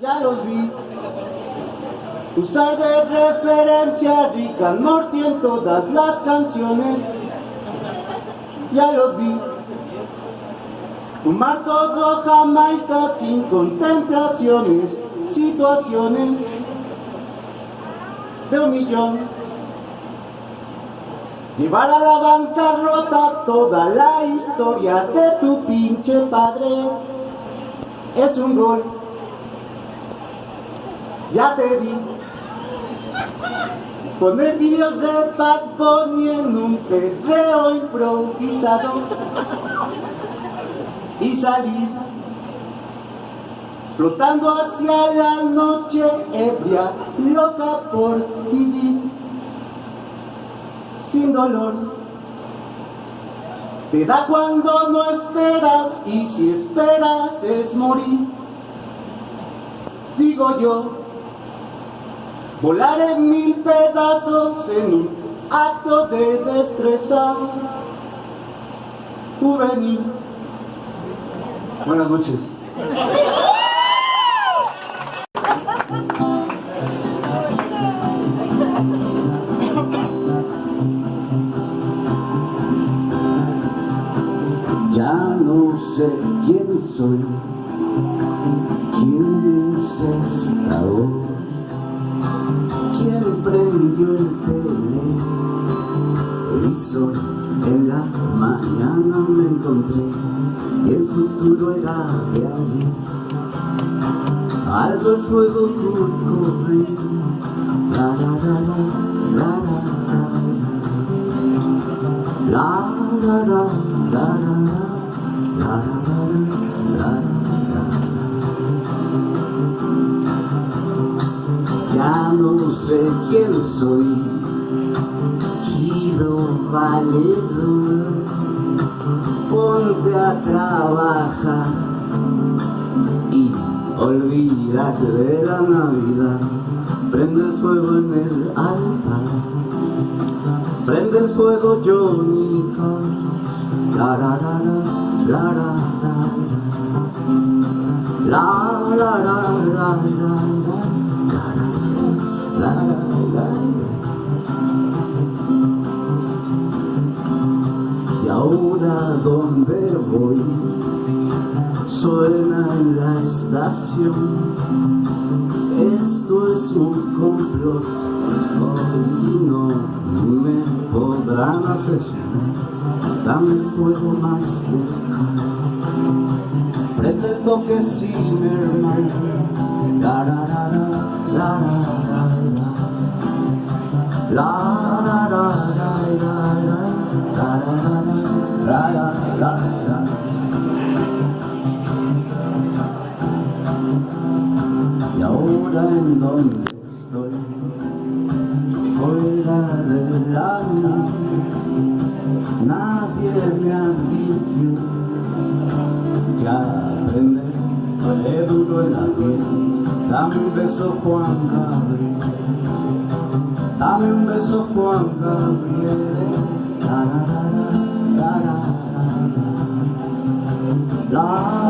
ya los vi. Usar de referencia Rick and Morty en todas las canciones, ya los vi. Fumar todo Jamaica sin contemplaciones, situaciones de un millón. Llevar a la bancarrota toda la historia de tu pinche padre es un gol. Ya te vi. Poner videos de Bad Bunny en un pedreo improvisado y salir flotando hacia la noche ebria, loca por vivir sin dolor. Te da cuando no esperas y si esperas es morir. Digo yo, volar en mil pedazos en un acto de destreza juvenil. Buenas noches. Ya no sé quién soy, quién es esta quién el televisor. En la mañana me encontré y el futuro era de ayer. Alto el fuego corre, la la la la Ya no sé quién soy, chido valedor, ponte a trabajar. Y olvídate de la Navidad, prende el fuego en el altar, prende el fuego Johnny Cash, la la la la la la. La la la la la la ahora donde voy suena en la estación. Esto es un complot hoy no me podrán asesinar. Dame el fuego más cercano. Presta el toque Zimmerman. la en donde estoy, fuera del alma, nadie me advirtió que aprender duele duro en la piel, dame un beso Juan Gabriel, dame un beso Juan Gabriel, la la la la la la la la.